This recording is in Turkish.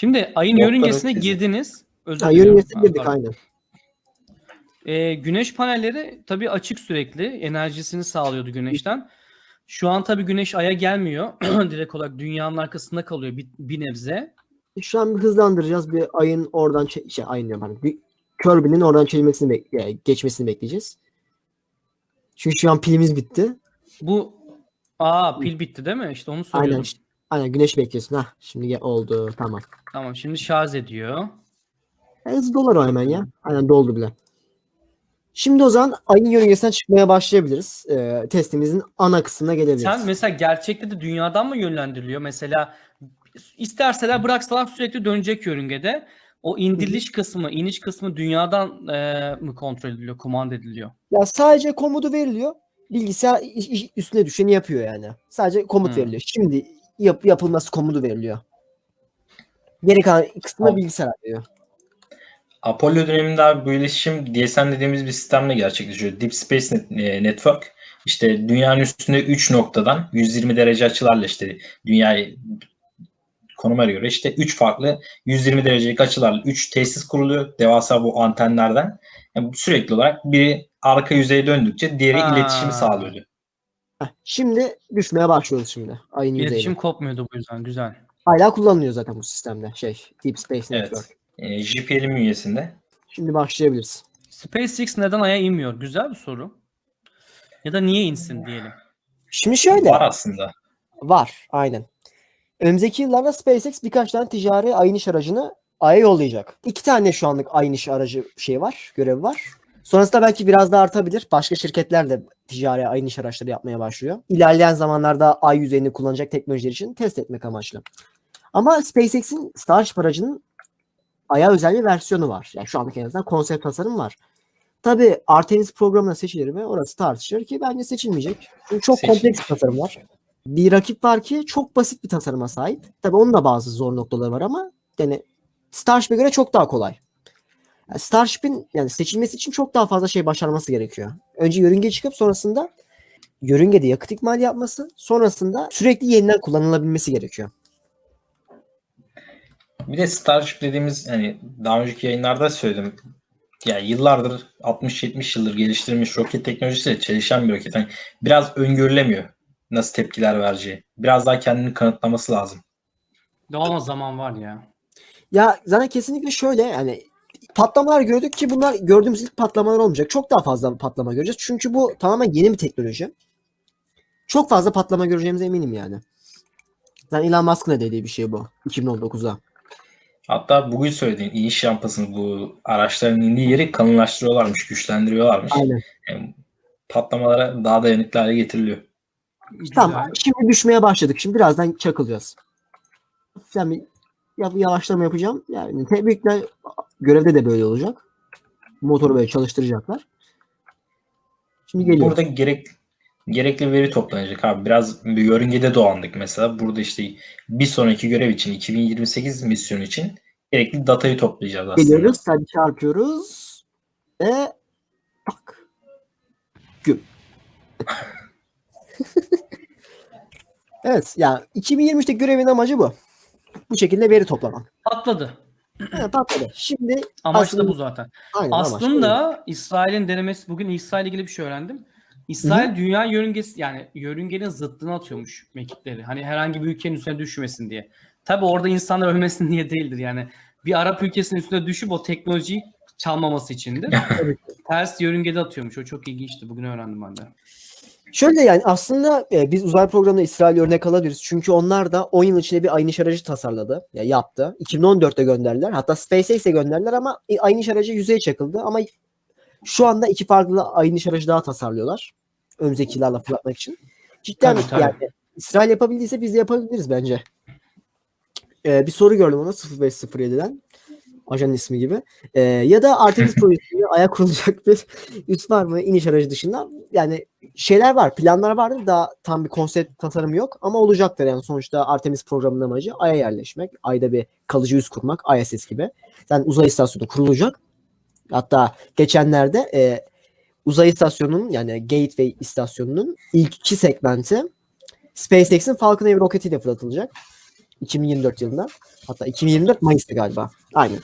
Şimdi ayın yörüngesine girdiniz. Özür Ha, yörüngesine girdik pardon. aynen. Ee, güneş panelleri tabii açık sürekli. Enerjisini sağlıyordu güneşten. Şu an tabii güneş aya gelmiyor. Direkt olarak dünyanın arkasında kalıyor bir, bir nebze. Şu an bir hızlandıracağız. Bir ayın oradan şey ayın diyorum pardon. Bir Kirby'nin oradan çekmesini bek- e, geçmesini bekleyeceğiz. Çünkü şu an pilimiz bitti. Bu aa pil bitti değil mi? İşte onu soruyordum. Aynen. Aynen güneş bekliyorsun. Hah şimdi oldu. Tamam. Tamam şimdi şarj ediyor. E, hızlı dolar o hemen ya. Aynen doldu bile. Şimdi o zaman ayın yörüngesinden çıkmaya başlayabiliriz. E, testimizin ana kısmına gelebiliriz. Sen mesela gerçekte de dünyadan mı yönlendiriliyor? Mesela isterseler bıraksalar sürekli dönecek yörüngede. O indiriliş kısmı, iniş kısmı dünyadan e, mı kontrol ediliyor, kumanda ediliyor? Ya sadece komutu veriliyor. Bilgisayar üstüne düşeni yapıyor yani. Sadece komut Hmm. veriliyor. Şimdi yap, yapılması komutu veriliyor. Geri kalan kısmını Abi- bilgisayar veriyor. Apollo döneminde abi bu iletişim DSN dediğimiz bir sistemle gerçekleşiyor. Deep Space Net- e, Network. İşte dünyanın üstünde 3 noktadan 120 derece açılarla işte dünyayı konuma göre işte 3 farklı 120 derecelik açılarla 3 tesis kuruluyor. Devasa bu antenlerden. Yani sürekli olarak biri arka yüzeye döndükçe diğeri Ha. iletişimi sağlıyordu. Heh, şimdi düşmeye başlıyoruz şimdi. Ayın İletişim yüzeyine. kopmuyordu bu yüzden. Güzel. Hala kullanılıyor zaten bu sistemde. Şey, Deep Space Evet. Network. E, JPL'in bünyesinde. Şimdi başlayabiliriz. SpaceX neden Ay'a inmiyor? Güzel bir soru. Ya da niye insin diyelim. Şimdi şöyle. Var aslında. Var. Aynen. Önümüzdeki yıllarda SpaceX birkaç tane ticari ayın iş aracını Ay'a yollayacak. İki tane şu anlık ayın iş aracı şey var, görevi var. Sonrasında belki biraz daha artabilir. Başka şirketler de ticari ayın iş araçları yapmaya başlıyor. İlerleyen zamanlarda ay yüzeyini kullanacak teknolojiler için test etmek amaçlı. Ama SpaceX'in Starship aracının Ay'a özel bir versiyonu var. Yani şu anlık en azından konsept tasarım var. Tabii Artemis programına seçilir mi? Orası tartışılır ki bence seçilmeyecek. Çünkü çok Seçilir. kompleks bir tasarım var. Bir rakip var ki çok basit bir tasarıma sahip. Tabii onun da bazı zor noktaları var ama yani Starship'e göre çok daha kolay. Yani Starship'in yani seçilmesi için çok daha fazla şey başarması gerekiyor. Önce yörünge çıkıp sonrasında yörüngede yakıt ikmali yapması, sonrasında sürekli yeniden kullanılabilmesi gerekiyor. Bir de Starship dediğimiz hani daha önceki yayınlarda söyledim. Ya yıllardır 60-70 yıldır geliştirilmiş roket teknolojisiyle çalışan bir roket. Hani biraz öngörülemiyor nasıl tepkiler vereceği. Biraz daha kendini kanıtlaması lazım. Daha zaman var ya. Ya zaten kesinlikle şöyle yani patlamalar gördük ki bunlar gördüğümüz ilk patlamalar olmayacak. Çok daha fazla patlama göreceğiz. Çünkü bu tamamen yeni bir teknoloji. Çok fazla patlama göreceğimize eminim yani. Zaten Elon Musk'ın dediği bir şey bu. 2019'da. Hatta bugün söylediğin iniş rampasını bu araçların indiği yeri kalınlaştırıyorlarmış, güçlendiriyorlarmış. Aynen. Yani patlamalara daha dayanıklı hale getiriliyor. Tamam. Şimdi düşmeye başladık. Şimdi birazdan çakılacağız. Hafiften bir ya- yavaşlama yapacağım. Yani tebrikler görevde de böyle olacak. Motoru böyle çalıştıracaklar. Şimdi geliyor. Burada gerek gerekli veri toplanacak abi. Biraz bir yörüngede dolandık mesela. Burada işte bir sonraki görev için 2028 misyonu için gerekli datayı toplayacağız aslında. Geliyoruz. Hadi çarpıyoruz. Ve tak. Güm. evet. Yani 2023'te görevin amacı bu. Bu şekilde veri toplamak. Patladı. Evet, patladı. Şimdi Amaç Aslında- da bu zaten. aynen amaç. Aslında İsrail'in denemesi bugün İsrail ilgili bir şey öğrendim. İsrail dünya yörüngesi yani yörüngenin zıttını atıyormuş mekikleri. Hani herhangi bir ülkenin üstüne düşmesin diye. Tabi orada insanlar ölmesin diye değildir yani. Bir Arap ülkesinin üstüne düşüp o teknolojiyi çalmaması içindir. Ters yörüngede atıyormuş. O çok ilginçti. Bugün öğrendim ben de. Şöyle yani aslında e, biz uzay programında İsrail örnek alabiliriz. Çünkü onlar da 10 yıl içinde bir aynı aracı tasarladı. Ya yaptı. 2014'te gönderdiler. Hatta SpaceX'e gönderdiler ama aynı aracı yüzeye çakıldı. Ama şu anda iki farklı aynı aracı daha tasarlıyorlar. Önümüzdeki yıllarla fırlatmak için. Cidden Tabii, tabii. yani İsrail yapabildiyse biz de yapabiliriz bence. E, bir soru gördüm ona 0507'den. Ajanın ismi gibi. E, ya da Artemis projesi ayak kurulacak bir üs var mı iniş aracı dışında? Yani şeyler var, planlar vardır. Daha tam bir konsept tasarımı yok ama olacaktır yani sonuçta Artemis programının amacı Ay'a yerleşmek, Ay'da bir kalıcı üs kurmak, ISS gibi. Yani uzay istasyonu kurulacak. Hatta geçenlerde e, uzay istasyonunun yani Gateway istasyonunun ilk iki segmenti SpaceX'in Falcon Heavy roketiyle fırlatılacak. 2024 yılında. Hatta 2024 Mayıs'ta galiba. Aynen.